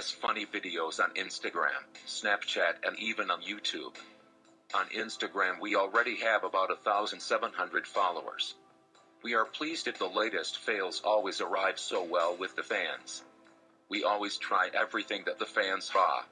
has funny videos on Instagram, Snapchat, and even on YouTube. On Instagram, we already have about 1,700 followers. We are pleased if the latest fails always arrive so well with the fans. We always try everything that the fans saw.